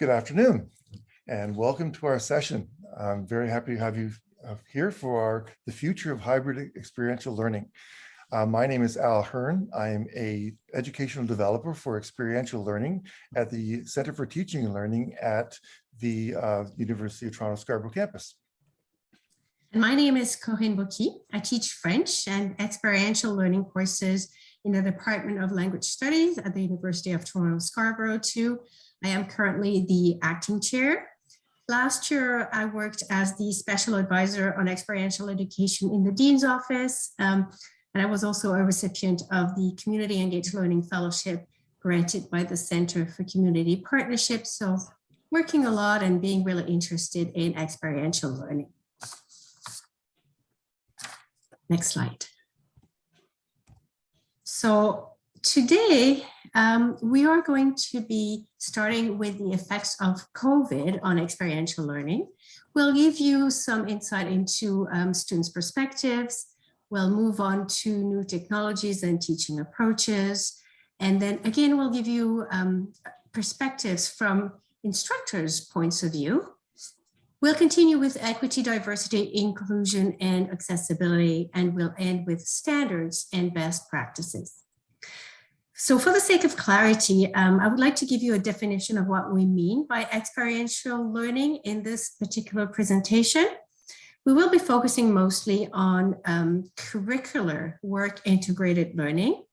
Good afternoon and welcome to our session. I'm very happy to have you uh, here for our, the future of hybrid experiential learning. Uh, my name is Al Hearn. I am a educational developer for experiential learning at the Center for Teaching and Learning at the uh, University of Toronto Scarborough campus. And my name is Corinne Beauquis. I teach French and experiential learning courses in the Department of Language Studies at the University of Toronto Scarborough too. I am currently the acting chair. Last year, I worked as the special advisor on experiential education in the Dean's office. Um, and I was also a recipient of the Community Engaged Learning Fellowship granted by the Center for Community Partnerships. So working a lot and being really interested in experiential learning. Next slide. So today, um, we are going to be starting with the effects of COVID on experiential learning. We'll give you some insight into um, students' perspectives. We'll move on to new technologies and teaching approaches. And then again, we'll give you um, perspectives from instructors' points of view. We'll continue with equity, diversity, inclusion, and accessibility, and we'll end with standards and best practices. So for the sake of clarity, um, I would like to give you a definition of what we mean by experiential learning in this particular presentation. We will be focusing mostly on um, curricular work integrated learning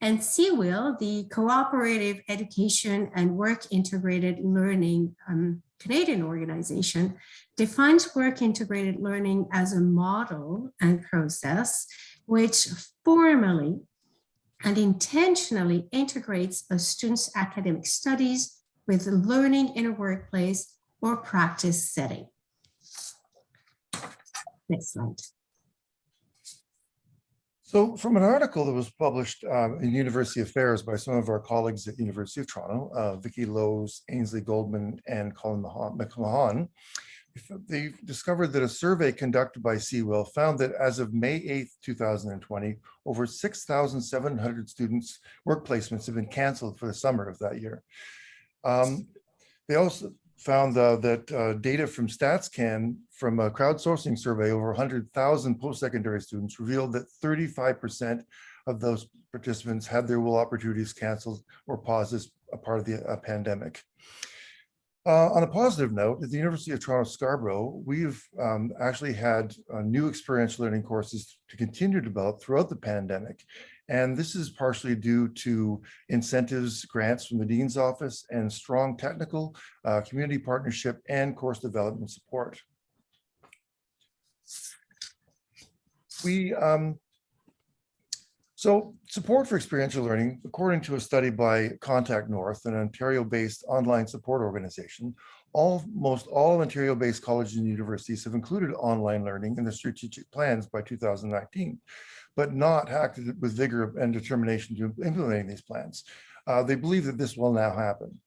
and CEWIL, the Cooperative Education and Work Integrated Learning um, Canadian organization, defines work integrated learning as a model and process which formally and intentionally integrates a student's academic studies with learning in a workplace or practice setting. Next slide. So from an article that was published um, in University Affairs by some of our colleagues at University of Toronto, uh, Vicki Lowes, Ainsley Goldman, and Colin McMahon, they discovered that a survey conducted by CEWIL found that as of May 8th, 2020, over 6,700 students work placements have been canceled for the summer of that year. Um, they also found uh, that uh, data from StatsCan from a crowdsourcing survey over 100,000 post-secondary students revealed that 35% of those participants had their WIL opportunities canceled or paused as a part of the uh, pandemic. Uh, on a positive note, at the University of Toronto Scarborough, we've um, actually had uh, new experiential learning courses to continue to develop throughout the pandemic. And this is partially due to incentives, grants from the Dean's Office, and strong technical, uh, community partnership, and course development support. We um, so support for experiential learning, according to a study by Contact North, an Ontario-based online support organization, almost all Ontario-based colleges and universities have included online learning in their strategic plans by 2019, but not acted with vigor and determination to implementing these plans. Uh, they believe that this will now happen.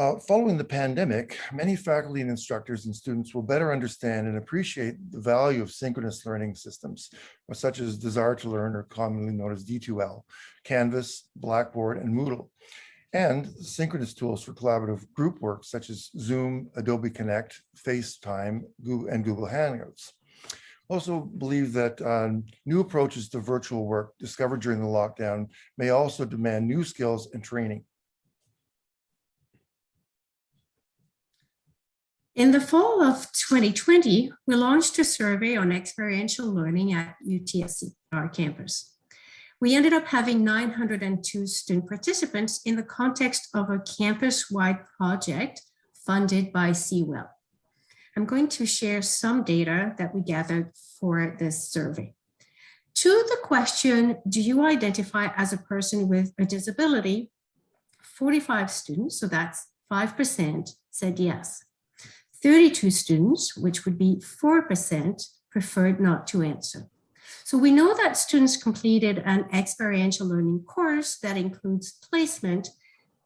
Uh, following the pandemic, many faculty and instructors and students will better understand and appreciate the value of synchronous learning systems, such as Desire2Learn, or commonly known as D2L, Canvas, Blackboard, and Moodle, and synchronous tools for collaborative group work, such as Zoom, Adobe Connect, FaceTime, Google, and Google Hangouts. Also believe that um, new approaches to virtual work discovered during the lockdown may also demand new skills and training. In the fall of 2020, we launched a survey on experiential learning at UTSC, our campus. We ended up having 902 student participants in the context of a campus-wide project funded by CEWIL. I'm going to share some data that we gathered for this survey. To the question, do you identify as a person with a disability? 45 students, so that's 5%, said yes. 32 students, which would be 4%, preferred not to answer. So we know that students completed an experiential learning course that includes placement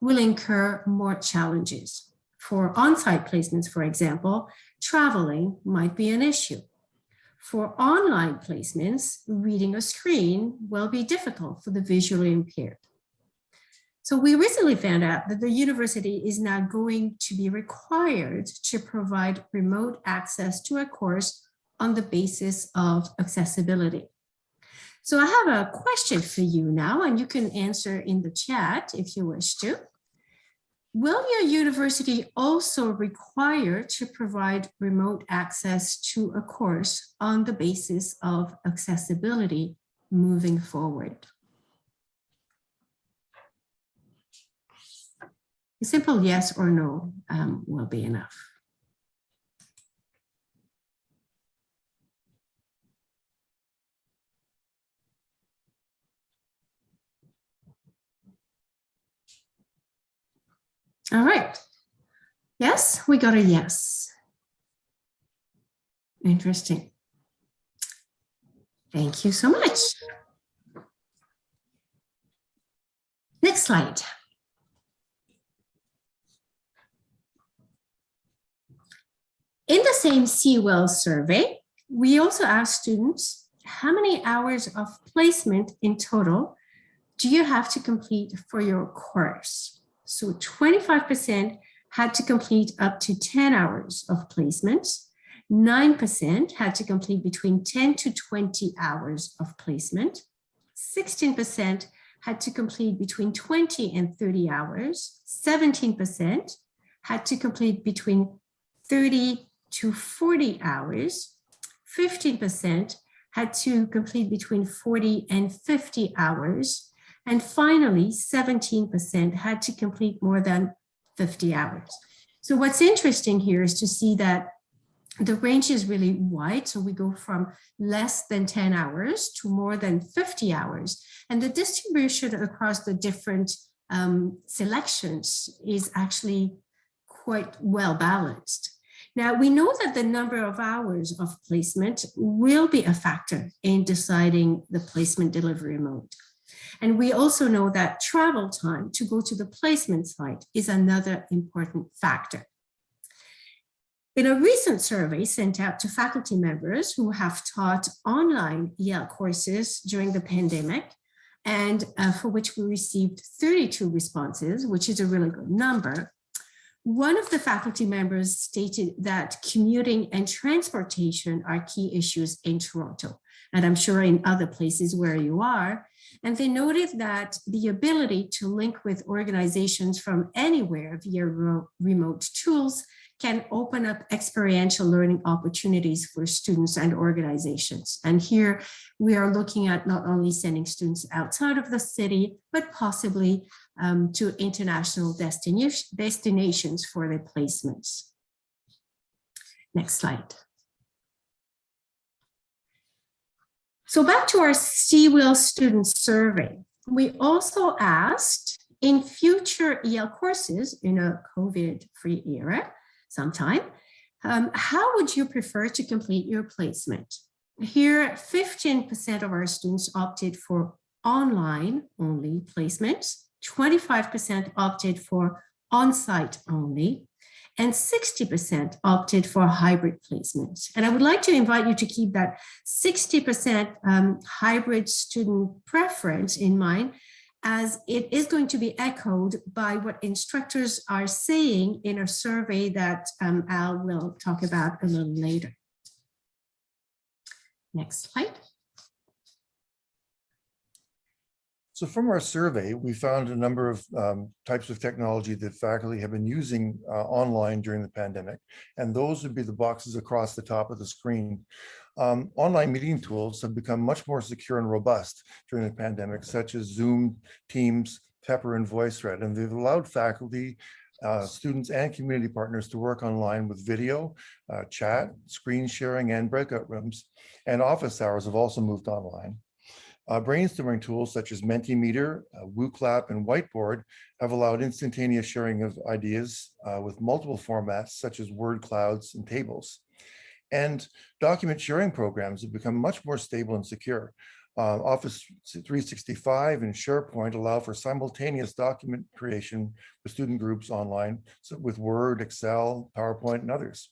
will incur more challenges. For on-site placements, for example, traveling might be an issue. For online placements, reading a screen will be difficult for the visually impaired. So we recently found out that the university is now going to be required to provide remote access to a course on the basis of accessibility. So I have a question for you now, and you can answer in the chat if you wish to. Will your university also require to provide remote access to a course on the basis of accessibility moving forward? A simple yes or no um, will be enough. All right. Yes, we got a yes. Interesting. Thank you so much. Next slide. In the same CEWIL survey, we also asked students, how many hours of placement in total do you have to complete for your course? So 25% had to complete up to 10 hours of placement. 9% had to complete between 10 to 20 hours of placement. 16% had to complete between 20 and 30 hours. 17% had to complete between 30 to 40 hours. 15% had to complete between 40 and 50 hours. And finally, 17% had to complete more than 50 hours. So what's interesting here is to see that the range is really wide. So we go from less than 10 hours to more than 50 hours. And the distribution across the different um, selections is actually quite well balanced. Now, we know that the number of hours of placement will be a factor in deciding the placement delivery mode. And we also know that travel time to go to the placement site is another important factor. In a recent survey sent out to faculty members who have taught online EL courses during the pandemic, and uh, for which we received 32 responses, which is a really good number, one of the faculty members stated that commuting and transportation are key issues in Toronto, and I'm sure in other places where you are. And they noted that the ability to link with organizations from anywhere via remote tools can open up experiential learning opportunities for students and organizations. And here we are looking at not only sending students outside of the city, but possibly um, to international destination, destinations for their placements. Next slide. So back to our CEWIL student survey. We also asked in future EL courses in a COVID-free era, sometime, um, how would you prefer to complete your placement? Here, 15% of our students opted for online only placements, 25% opted for on-site only, and 60% opted for hybrid placement. And I would like to invite you to keep that 60% um, hybrid student preference in mind as it is going to be echoed by what instructors are saying in a survey that um, Al will talk about a little later. Next slide. So from our survey, we found a number of um, types of technology that faculty have been using uh, online during the pandemic. And those would be the boxes across the top of the screen. Um, online meeting tools have become much more secure and robust during the pandemic, such as Zoom, Teams, Pepper, and VoiceThread. And they've allowed faculty, uh, students, and community partners to work online with video, uh, chat, screen sharing, and breakout rooms. And office hours have also moved online. Uh, brainstorming tools such as Mentimeter, uh, WooClap, and Whiteboard have allowed instantaneous sharing of ideas uh, with multiple formats such as word clouds and tables. And document sharing programs have become much more stable and secure. Uh, Office 365 and SharePoint allow for simultaneous document creation with student groups online so with Word, Excel, PowerPoint, and others.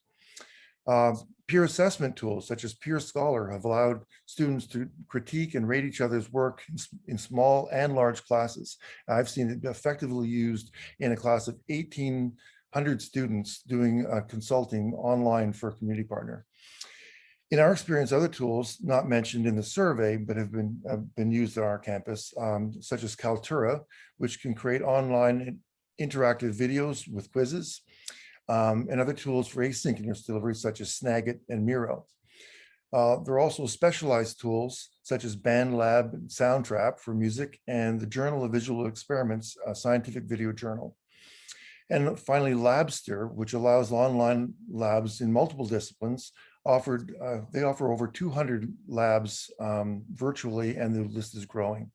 Uh, Peer assessment tools such as Peer Scholar have allowed students to critique and rate each other's work in in small and large classes. I've seen it effectively used in a class of 1,800 students doing uh, consulting online for a community partner. In our experience, other tools not mentioned in the survey, but have been, have been used on our campus, um, such as Kaltura, which can create online interactive videos with quizzes, um, and other tools for asynchronous delivery such as Snagit and Miro. Uh, there are also specialized tools such as BandLab and Soundtrap for music and the Journal of Visual Experiments, a scientific video journal. And finally, Labster, which allows online labs in multiple disciplines offered, uh, they offer over 200 labs um, virtually and the list is growing.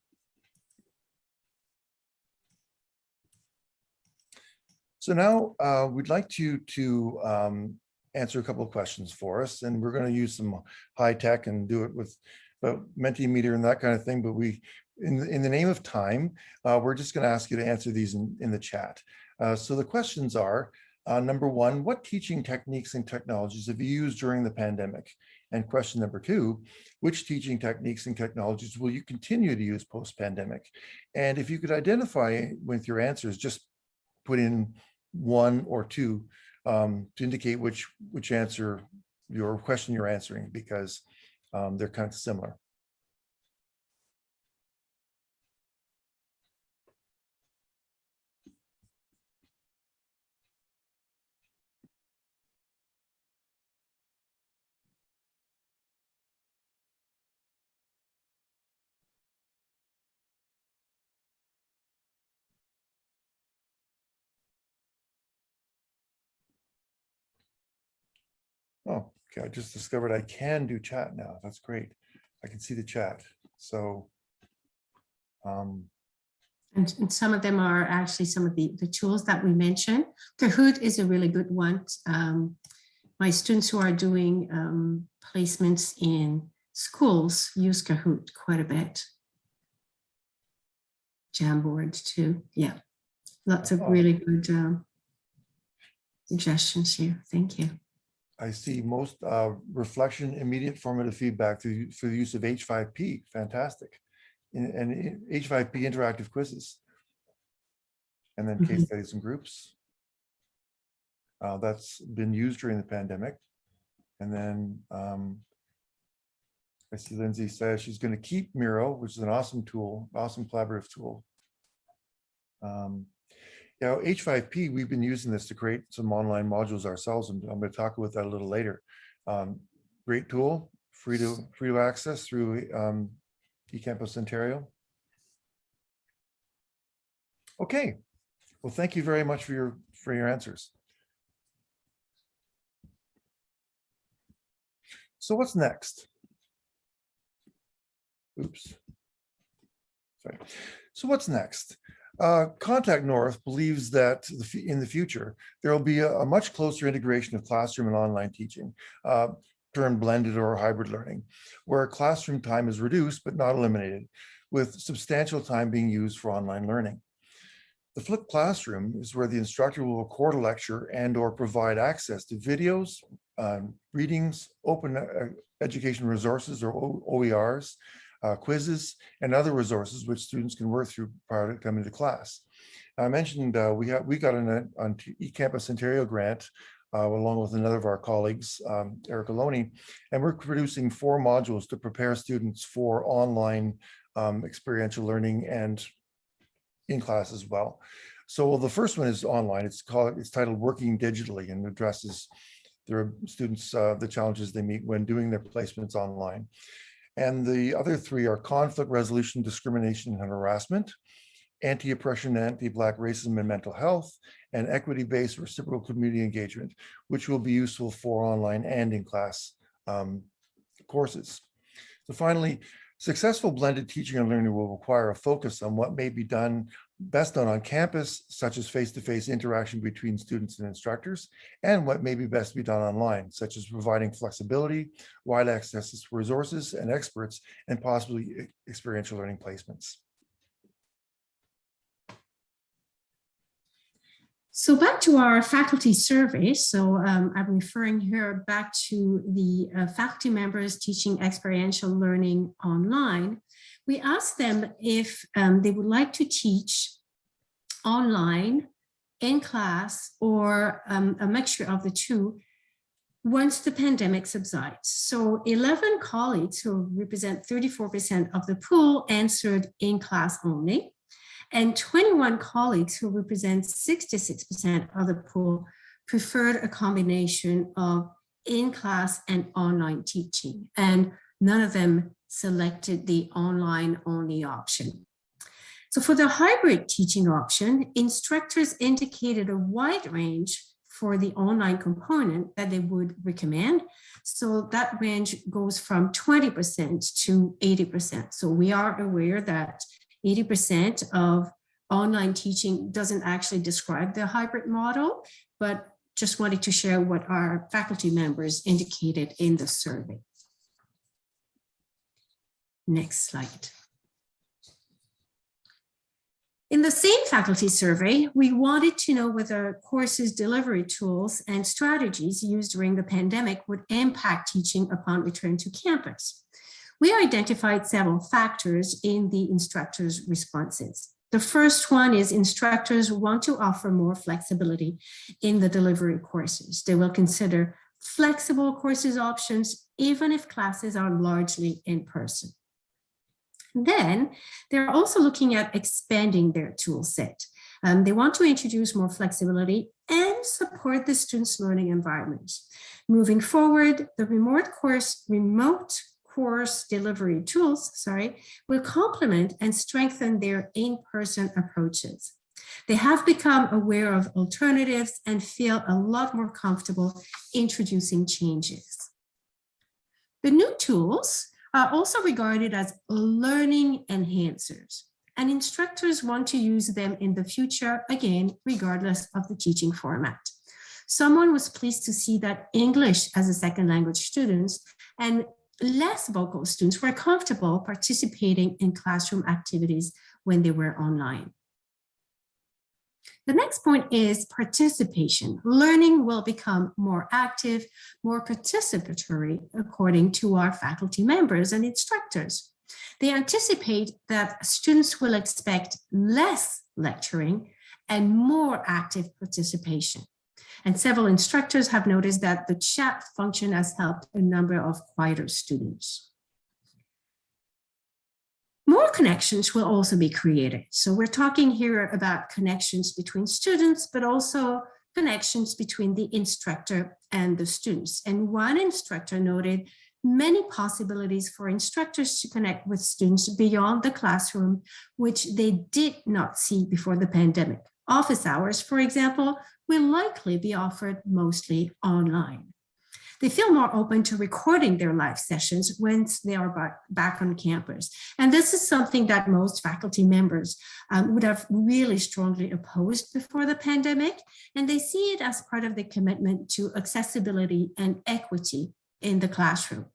So now uh, we'd like you to um, answer a couple of questions for us, and we're going to use some high tech and do it with uh, Mentimeter and that kind of thing. But we, in the, in the name of time, uh, we're just going to ask you to answer these in, in the chat. Uh, so the questions are, uh, number one, what teaching techniques and technologies have you used during the pandemic? And question number two, which teaching techniques and technologies will you continue to use post-pandemic? And if you could identify with your answers, just put in one or two um, to indicate which which answer your question you're answering because um, they're kind of similar. Oh, okay. I just discovered I can do chat now. That's great. I can see the chat. So um, And, and some of them are actually some of the, the tools that we mentioned. Kahoot is a really good one. Um, my students who are doing um, placements in schools use Kahoot quite a bit. Jamboard too. Yeah, lots of Oh. really good um, suggestions here. Thank you. I see most uh, reflection, immediate formative feedback through, through the use of H5P. Fantastic. And, and H5P interactive quizzes. And then case Mhm. studies and groups. Uh, that's been used during the pandemic. And then um, I see Lindsay says she's going to keep Miro, which is an awesome tool, awesome collaborative tool. Um, know, H5P, we've been using this to create some online modules ourselves, and I'm going to talk about that a little later. Um, great tool, free to free to access through um, eCampus Ontario. Okay, well, thank you very much for your for your answers. So what's next? Oops. Sorry. So what's next? Uh, Contact North believes that the in the future, there will be a, a much closer integration of classroom and online teaching, uh, termed blended or hybrid learning, where classroom time is reduced but not eliminated, with substantial time being used for online learning. The flipped classroom is where the instructor will record a lecture and or provide access to videos, um, readings, open uh, education resources or OERs, uh, quizzes, and other resources which students can work through prior to coming to class. I mentioned uh, we have we got an on eCampus Ontario grant uh, along with another of our colleagues, um, Eric Aloni, and we're producing four modules to prepare students for online um, experiential learning and in class as well. So the first one is online. It's called it's titled Working Digitally and addresses their students uh, the challenges they meet when doing their placements online. And the other three are conflict resolution, discrimination and harassment, anti-oppression, anti-Black racism and mental health, and equity-based reciprocal community engagement, which will be useful for online and in-class um, courses. So finally, successful blended teaching and learning will require a focus on what may be done best done on campus, such as face-to-face interaction between students and instructors, and what may be best be done online, such as providing flexibility, wide access to resources and experts, and possibly experiential learning placements. So back to our faculty survey. So um, I'm referring here back to the uh, faculty members teaching experiential learning online. We asked them if um, they would like to teach online, in class, or um, a mixture of the two once the pandemic subsides. So 11 colleagues who represent 34% of the pool answered in class only and 21 colleagues who represent 66% of the pool preferred a combination of in-class and online teaching, and none of them selected the online only option. So for the hybrid teaching option, instructors indicated a wide range for the online component that they would recommend. So that range goes from 20% to 80%. So we are aware that 80% of online teaching doesn't actually describe the hybrid model, but just wanted to share what our faculty members indicated in the survey. Next slide. In the same faculty survey, we wanted to know whether courses delivery tools and strategies used during the pandemic would impact teaching upon return to campus. We identified several factors in the instructors' responses. The first one is instructors want to offer more flexibility in the delivery courses. They will consider flexible courses options, even if classes are largely in person. Then they're also looking at expanding their tool set. Um, they want to introduce more flexibility and support the students' learning environments. Moving forward, the remote course, remote course delivery tools, sorry, will complement and strengthen their in-person approaches. They have become aware of alternatives and feel a lot more comfortable introducing changes. The new tools are also regarded as learning enhancers and instructors want to use them in the future, again, regardless of the teaching format. Someone was pleased to see that English as a second language students and less vocal students were comfortable participating in classroom activities when they were online. The next point is participation. Learning will become more active, more participatory, according to our faculty members and instructors. They anticipate that students will expect less lecturing and more active participation. And several instructors have noticed that the chat function has helped a number of quieter students. More connections will also be created. So we're talking here about connections between students, but also connections between the instructor and the students. And one instructor noted many possibilities for instructors to connect with students beyond the classroom, which they did not see before the pandemic. Office hours, for example, will likely be offered mostly online. They feel more open to recording their live sessions once they are back on campus. And this is something that most faculty members um, would have really strongly opposed before the pandemic. And they see it as part of the commitment to accessibility and equity in the classroom.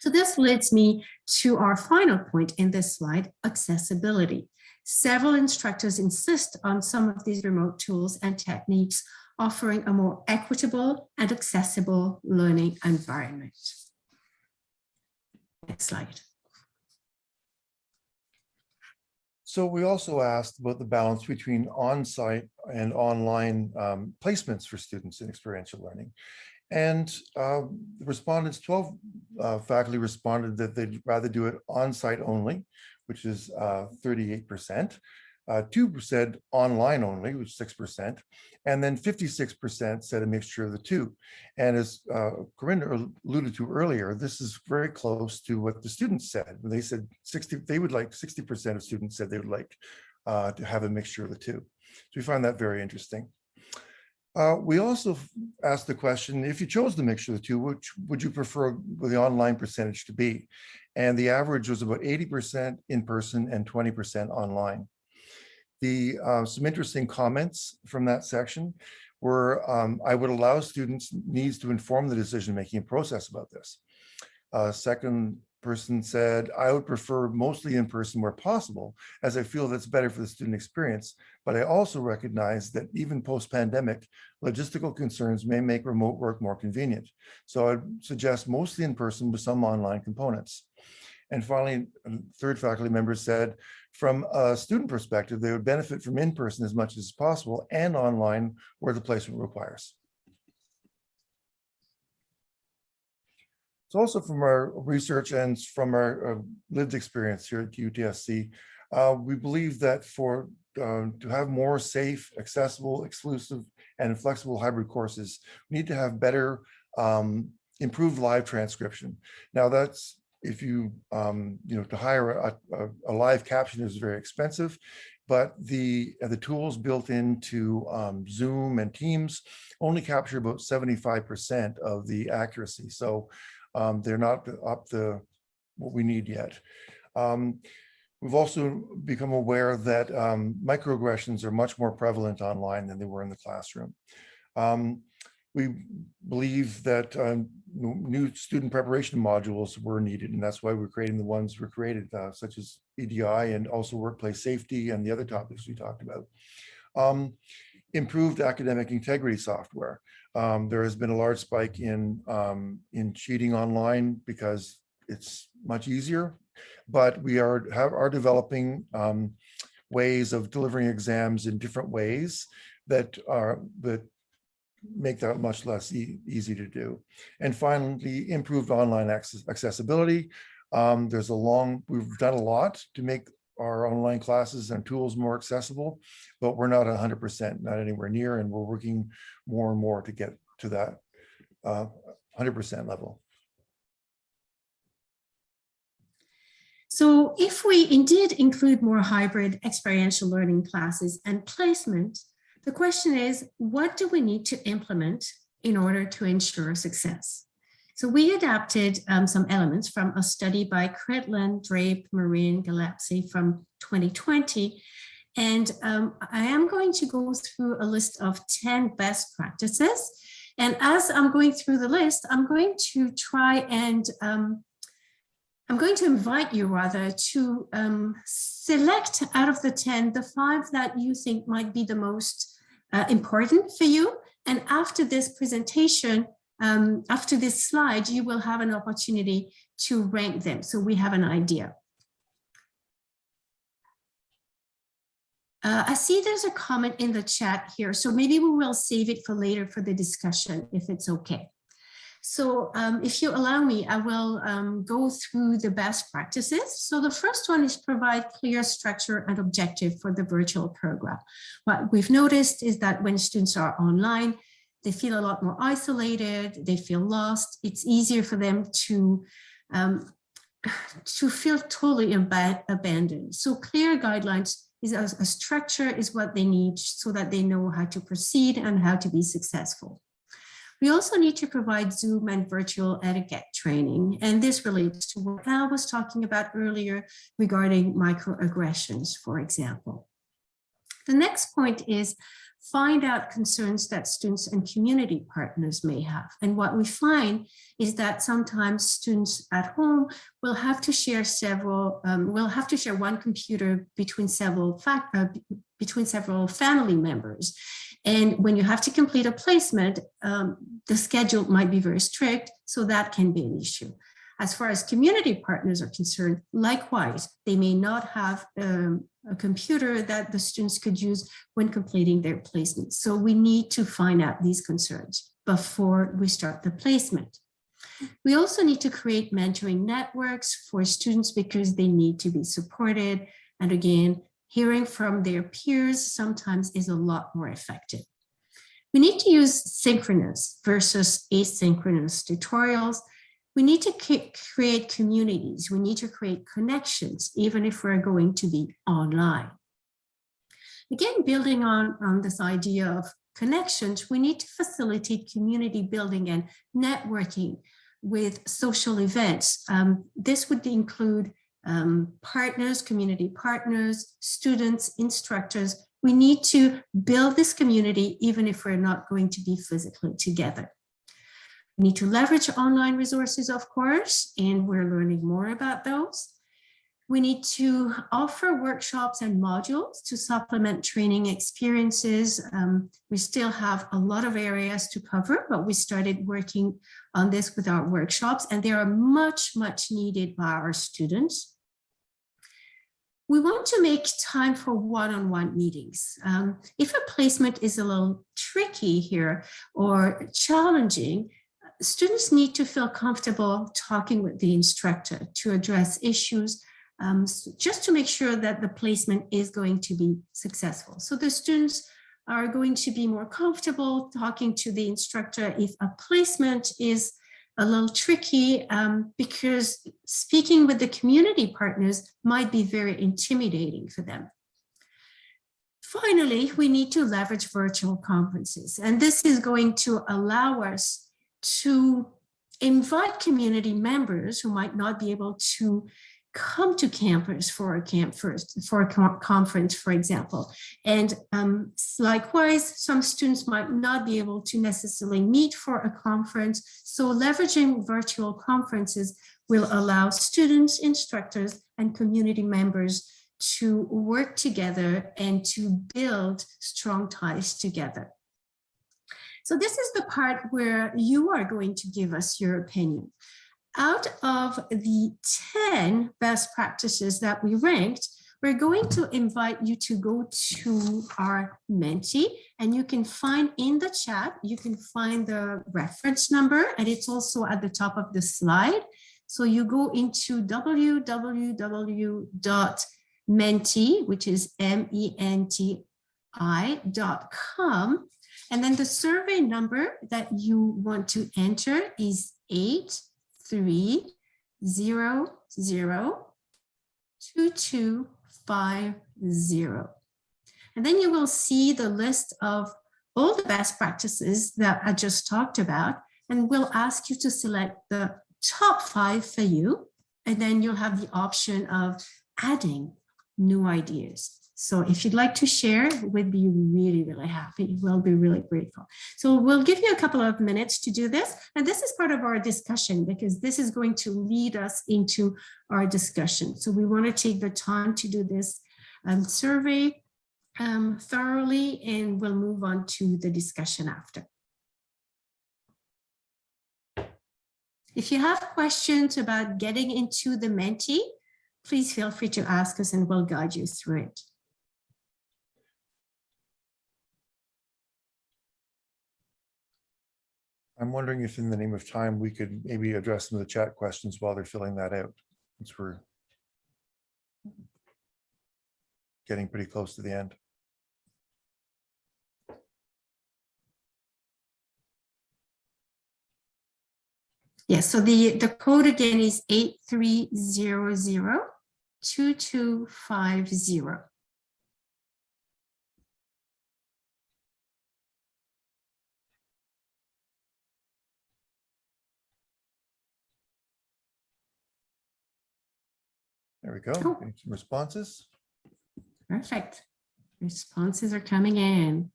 So this leads me to our final point in this slide, accessibility. Several instructors insist on some of these remote tools and techniques, offering a more equitable and accessible learning environment. Next slide. So we also asked about the balance between on-site and online um, placements for students in experiential learning. And uh, respondents, 12 uh, faculty responded that they'd rather do it on-site only, which is 38%. Uh, 2% uh, online only, which is 6%, and then 56% said a mixture of the two. And as uh, Corinne alluded to earlier, this is very close to what the students said. They said 60, they would like 60% of students said they would like uh, to have a mixture of the two. So we find that very interesting. Uh, we also asked the question, if you chose the mixture of the two, which would you prefer the online percentage to be? And the average was about 80% in person and 20% online. The uh, some interesting comments from that section were um, I would allow students needs to inform the decision-making process about this. Uh, second person said, I would prefer mostly in person where possible, as I feel that's better for the student experience, But I also recognize that even post-pandemic, logistical concerns may make remote work more convenient. So I'd suggest mostly in person with some online components. And finally, a third faculty member said, from a student perspective, they would benefit from in-person as much as possible and online where the placement requires. So also from our research and from our uh, lived experience here at UTSC, uh, we believe that for uh, to have more safe, accessible, exclusive, and flexible hybrid courses, we need to have better um, improved live transcription. Now that's if you um, you know to hire a, a, a, live caption is very expensive, but the the tools built into um, Zoom and Teams only capture about 75% of the accuracy. So um, they're not up the what we need yet. Um, we've also become aware that um, microaggressions are much more prevalent online than they were in the classroom. Um, we believe that um, new student preparation modules were needed, and that's why we're creating the ones we're created, uh, such as EDI and also workplace safety and the other topics we talked about. Um, improved academic integrity software. Um, there has been a large spike in, um, in cheating online because it's much easier, but we are, have, are developing um, ways of delivering exams in different ways that are that make that much less e easy to do. And finally, improved online access accessibility. Um, there's a long, we've done a lot to make our online classes and tools more accessible, but we're not 100%, not anywhere near, and we're working more and more to get to that 100% uh, level. So if we indeed include more hybrid experiential learning classes and placement, the question is, what do we need to implement in order to ensure success? So we adapted um, some elements from a study by Credlin, Drape, Marine, Gillespie from 2020. And um, I am going to go through a list of 10 best practices. And as I'm going through the list, I'm going to try and um, I'm going to invite you rather to um, select out of the 10, the five that you think might be the most uh, important for you. And after this presentation, um, after this slide, you will have an opportunity to rank them. So we have an idea. Uh, I see there's a comment in the chat here, so maybe we will save it for later for the discussion, if it's okay. So um, if you allow me, I will um, go through the best practices. So the first one is provide clear structure and objective for the virtual program. What we've noticed is that when students are online, they feel a lot more isolated, they feel lost. It's easier for them to, um, to feel totally ab abandoned. So clear guidelines is a, a structure is what they need so that they know how to proceed and how to be successful. We also need to provide Zoom and virtual etiquette training. And this relates to what Al was talking about earlier regarding microaggressions, for example. The next point is find out concerns that students and community partners may have. And what we find is that sometimes students at home will have to share several, um, will have to share one computer between several fact, uh, between several family members. And when you have to complete a placement, um, the schedule might be very strict, so that can be an issue. As far as community partners are concerned, likewise, they may not have um, a computer that the students could use when completing their placement. So we need to find out these concerns before we start the placement. We also need to create mentoring networks for students because they need to be supported. And again, hearing from their peers sometimes is a lot more effective. We need to use synchronous versus asynchronous tutorials we need to create communities. We need to create connections, even if we're going to be online. Again, building on, on this idea of connections, we need to facilitate community building and networking with social events. Um, this would include um, partners, community partners, students, instructors. We need to build this community even if we're not going to be physically together. We need to leverage online resources, of course, and we're learning more about those. We need to offer workshops and modules to supplement training experiences. Um, we still have a lot of areas to cover, but we started working on this with our workshops and they are much, much needed by our students. We want to make time for one-on-one meetings. Um, if a placement is a little tricky here or challenging, students need to feel comfortable talking with the instructor to address issues um, just to make sure that the placement is going to be successful. So the students are going to be more comfortable talking to the instructor if a placement is a little tricky um, because speaking with the community partners might be very intimidating for them. Finally, we need to leverage virtual conferences, and this is going to allow us to invite community members who might not be able to come to campus for a camp first for a conference, for example. And um, likewise, some students might not be able to necessarily meet for a conference. So leveraging virtual conferences will allow students, instructors, and community members to work together and to build strong ties together. So this is the part where you are going to give us your opinion out of the 10 best practices that we ranked, we're going to invite you to go to our Menti and you can find in the chat, you can find the reference number and it's also at the top of the slide. So you go into www.menti, which is M-E-N-T-I dot com. And then the survey number that you want to enter is eight three zero zero two two five zero. And then you will see the list of all the best practices that I just talked about, and we'll ask you to select the top five for you, and then you'll have the option of adding new ideas. So if you'd like to share, we'd be really, really happy. We'll be really grateful. So we'll give you a couple of minutes to do this. And this is part of our discussion because this is going to lead us into our discussion. So we want to take the time to do this um, survey um, thoroughly and we'll move on to the discussion after. If you have questions about getting into the Menti, please feel free to ask us and we'll guide you through it. I'm wondering if in the name of time, we could maybe address some of the chat questions while they're filling that out, since we're getting pretty close to the end. Yes, so the, the code again is 8300 2250. There we go. Cool. Responses. Perfect. Responses are coming in.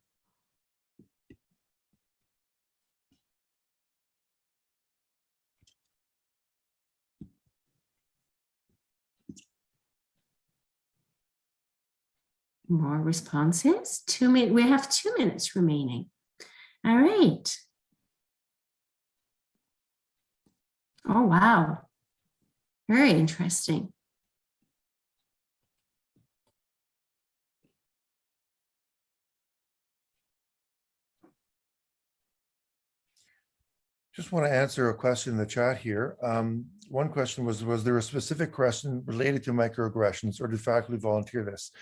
More responses. Two minutes. We have two minutes remaining. All right. Oh, wow. Very interesting. Just want to answer a question in the chat here. Um, one question was, was there a specific question related to microaggressions or did faculty volunteer this?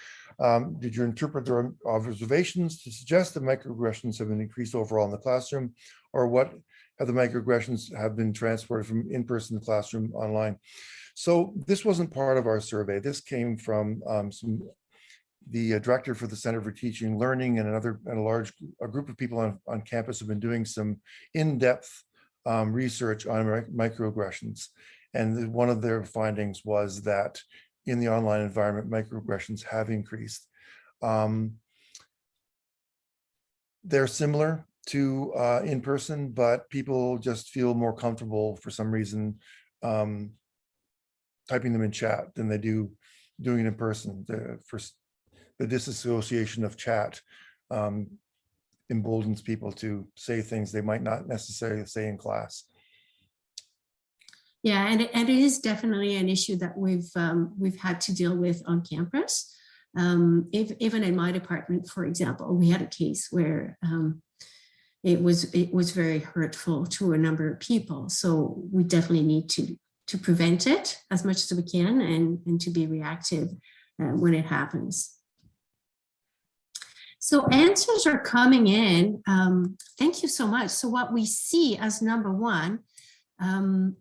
Um, did you interpret their observations to suggest that microaggressions have been increased overall in the classroom or what have the microaggressions have been transported from in-person classroom online? So this wasn't part of our survey. This came from um, some the uh, director for the Center for Teaching Learning and another and a large a group of people on, on campus have been doing some in-depth um, research on microaggressions. And one of their findings was that in the online environment, microaggressions have increased. Um, they're similar to uh, in person, but people just feel more comfortable for some reason um, typing them in chat than they do doing it in person, the first, the disassociation of chat um, emboldens people to say things they might not necessarily say in class. Yeah, and, it- and it is definitely an issue that we've um, we've had to deal with on campus. Um, if, even in my department, for example, we had a case where um, it was it was very hurtful to a number of people. So we definitely need to to prevent it as much as we can and, and to be reactive uh, when it happens. So answers are coming in. Um, thank you so much. So what we see as number one um,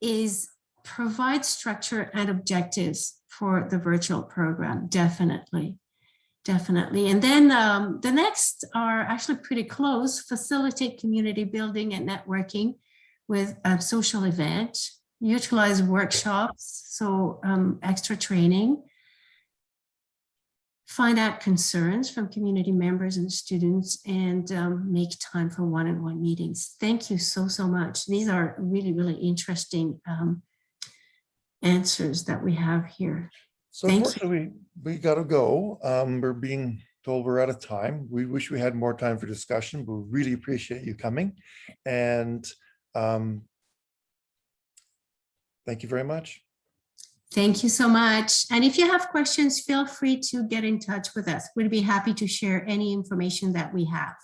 is provide structure and objectives for the virtual program, definitely, definitely. And then um, the next are actually pretty close, facilitate community building and networking with a social event, utilize workshops, so um, extra training, find out concerns from community members and students and um, make time for one-on-one meetings. Thank you so, so much. These are really, really interesting um, answers that we have here. So Thank you. unfortunately, we gotta go. Um, we're being told we're out of time. We wish we had more time for discussion, but we really appreciate you coming. And um, thank you very much. Thank you so much. And if you have questions, feel free to get in touch with us. We'd be happy to share any information that we have.